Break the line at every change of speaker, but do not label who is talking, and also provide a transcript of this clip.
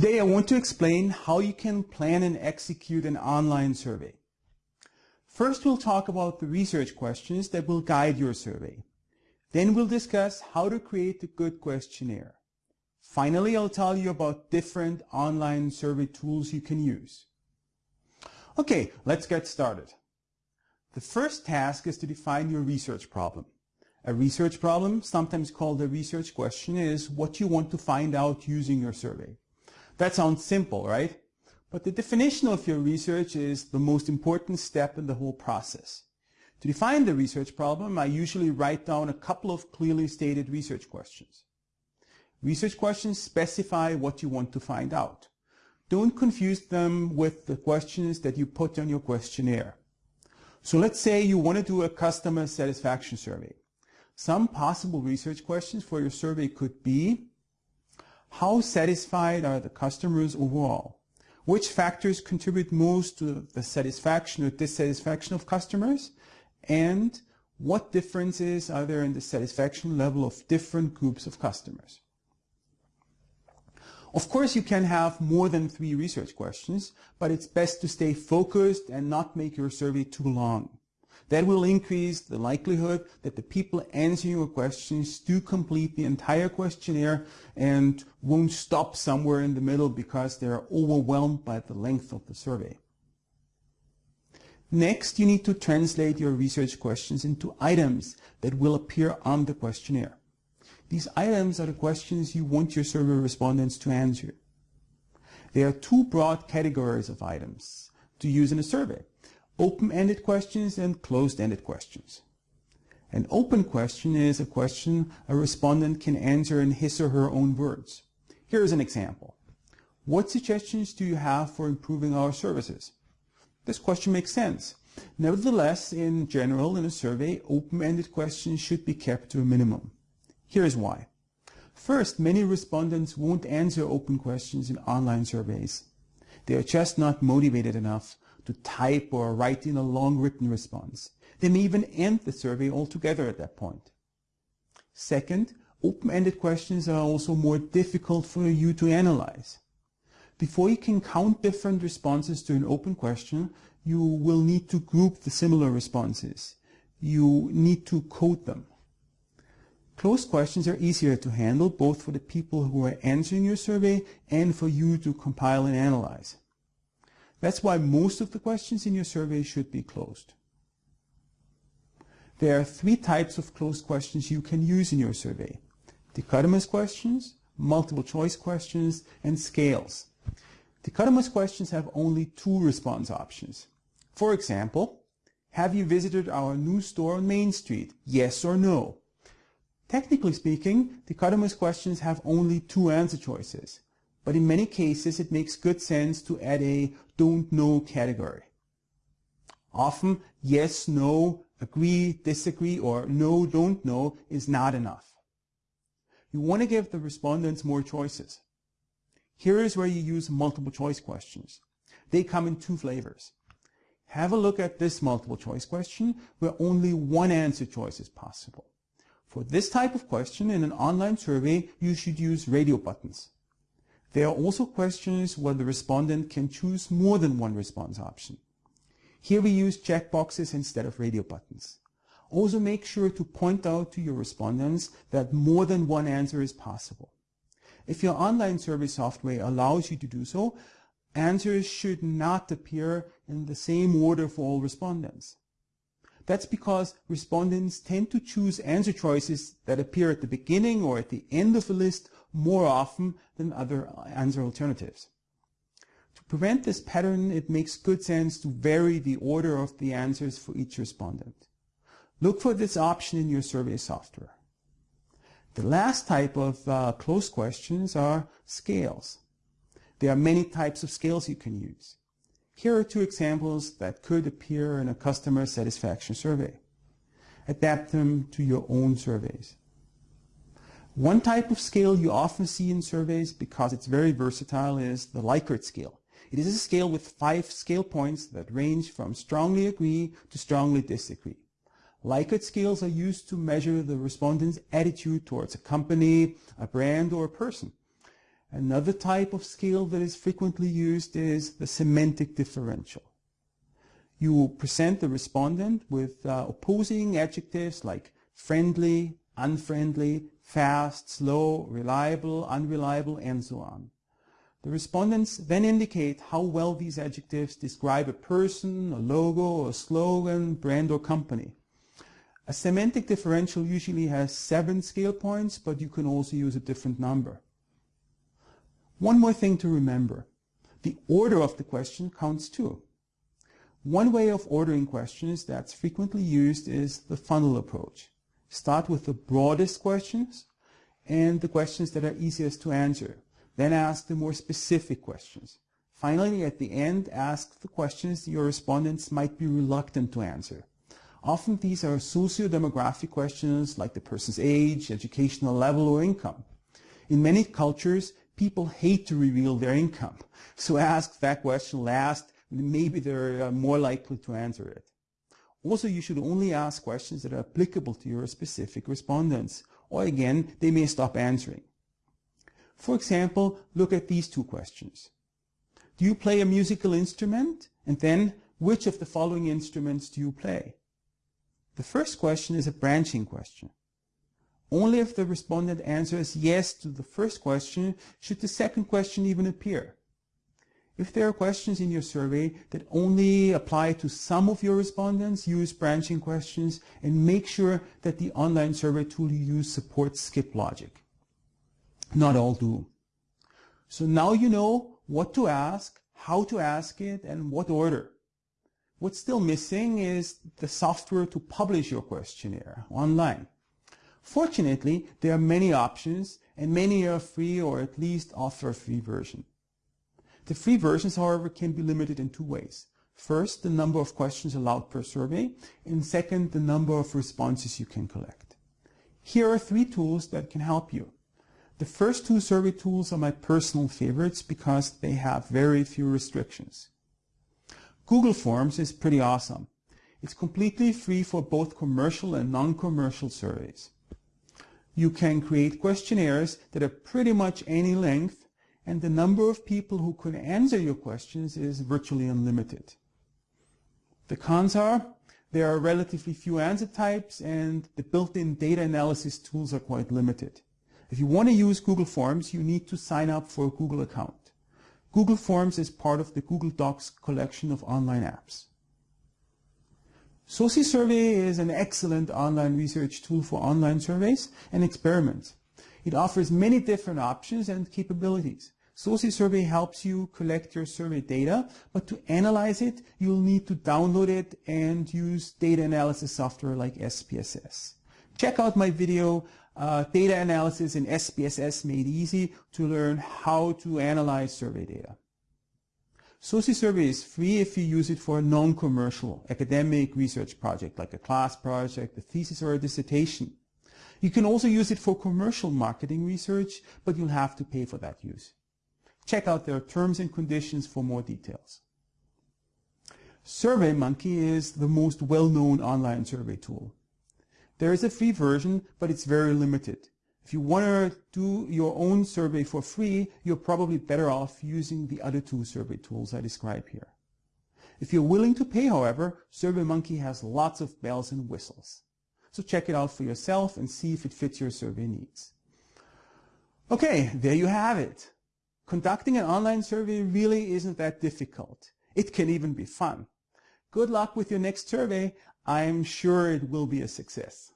Today I want to explain how you can plan and execute an online survey. First we'll talk about the research questions that will guide your survey. Then we'll discuss how to create a good questionnaire. Finally, I'll tell you about different online survey tools you can use. Okay, let's get started. The first task is to define your research problem. A research problem, sometimes called a research question, is what you want to find out using your survey. That sounds simple, right? But the definition of your research is the most important step in the whole process. To define the research problem, I usually write down a couple of clearly stated research questions. Research questions specify what you want to find out. Don't confuse them with the questions that you put on your questionnaire. So let's say you want to do a customer satisfaction survey. Some possible research questions for your survey could be, how satisfied are the customers overall? Which factors contribute most to the satisfaction or dissatisfaction of customers? And what differences are there in the satisfaction level of different groups of customers? Of course, you can have more than three research questions, but it's best to stay focused and not make your survey too long. That will increase the likelihood that the people answering your questions do complete the entire questionnaire and won't stop somewhere in the middle because they are overwhelmed by the length of the survey. Next, you need to translate your research questions into items that will appear on the questionnaire. These items are the questions you want your survey respondents to answer. There are two broad categories of items to use in a survey open-ended questions and closed-ended questions. An open question is a question a respondent can answer in his or her own words. Here's an example. What suggestions do you have for improving our services? This question makes sense. Nevertheless, in general, in a survey, open-ended questions should be kept to a minimum. Here's why. First, many respondents won't answer open questions in online surveys. They are just not motivated enough to type or write in a long written response. They may even end the survey altogether at that point. Second, open-ended questions are also more difficult for you to analyze. Before you can count different responses to an open question, you will need to group the similar responses. You need to code them. Closed questions are easier to handle both for the people who are answering your survey and for you to compile and analyze. That's why most of the questions in your survey should be closed. There are three types of closed questions you can use in your survey. Dichotomous questions, multiple choice questions, and scales. Dichotomous questions have only two response options. For example, have you visited our new store on Main Street? Yes or no? Technically speaking, dichotomous questions have only two answer choices but in many cases it makes good sense to add a don't know category. Often yes, no, agree, disagree, or no, don't know is not enough. You want to give the respondents more choices. Here is where you use multiple choice questions. They come in two flavors. Have a look at this multiple choice question where only one answer choice is possible. For this type of question in an online survey, you should use radio buttons. There are also questions where the respondent can choose more than one response option. Here we use checkboxes instead of radio buttons. Also make sure to point out to your respondents that more than one answer is possible. If your online survey software allows you to do so, answers should not appear in the same order for all respondents. That's because respondents tend to choose answer choices that appear at the beginning or at the end of a list more often than other answer alternatives. To prevent this pattern, it makes good sense to vary the order of the answers for each respondent. Look for this option in your survey software. The last type of uh, closed questions are scales. There are many types of scales you can use. Here are two examples that could appear in a customer satisfaction survey. Adapt them to your own surveys. One type of scale you often see in surveys because it's very versatile is the Likert scale. It is a scale with five scale points that range from strongly agree to strongly disagree. Likert scales are used to measure the respondent's attitude towards a company, a brand, or a person. Another type of scale that is frequently used is the semantic differential. You present the respondent with uh, opposing adjectives like friendly, unfriendly, fast, slow, reliable, unreliable, and so on. The respondents then indicate how well these adjectives describe a person, a logo, a slogan, brand, or company. A semantic differential usually has seven scale points, but you can also use a different number. One more thing to remember. The order of the question counts too. One way of ordering questions that's frequently used is the funnel approach. Start with the broadest questions and the questions that are easiest to answer. Then ask the more specific questions. Finally, at the end, ask the questions your respondents might be reluctant to answer. Often these are socio-demographic questions like the person's age, educational level, or income. In many cultures, people hate to reveal their income. So ask that question last, maybe they're uh, more likely to answer it. Also, you should only ask questions that are applicable to your specific respondents, or again, they may stop answering. For example, look at these two questions. Do you play a musical instrument? And then, which of the following instruments do you play? The first question is a branching question. Only if the respondent answers yes to the first question should the second question even appear. If there are questions in your survey that only apply to some of your respondents, use branching questions and make sure that the online survey tool you use supports skip logic. Not all do. So now you know what to ask, how to ask it, and what order. What's still missing is the software to publish your questionnaire online. Fortunately, there are many options and many are free or at least offer a free version. The free versions, however, can be limited in two ways. First, the number of questions allowed per survey, and second, the number of responses you can collect. Here are three tools that can help you. The first two survey tools are my personal favorites because they have very few restrictions. Google Forms is pretty awesome. It's completely free for both commercial and non-commercial surveys you can create questionnaires that are pretty much any length, and the number of people who can answer your questions is virtually unlimited. The cons are there are relatively few answer types and the built-in data analysis tools are quite limited. If you want to use Google Forms, you need to sign up for a Google account. Google Forms is part of the Google Docs collection of online apps. SoSci Survey is an excellent online research tool for online surveys and experiments. It offers many different options and capabilities. SoSci Survey helps you collect your survey data, but to analyze it, you'll need to download it and use data analysis software like SPSS. Check out my video, uh, Data Analysis in SPSS Made Easy, to learn how to analyze survey data. SoSci Survey is free if you use it for a non-commercial academic research project like a class project, a thesis, or a dissertation. You can also use it for commercial marketing research, but you'll have to pay for that use. Check out their terms and conditions for more details. SurveyMonkey is the most well-known online survey tool. There is a free version, but it's very limited. If you want to do your own survey for free, you're probably better off using the other two survey tools I describe here. If you're willing to pay, however, SurveyMonkey has lots of bells and whistles. So check it out for yourself and see if it fits your survey needs. Okay, there you have it. Conducting an online survey really isn't that difficult. It can even be fun. Good luck with your next survey. I'm sure it will be a success.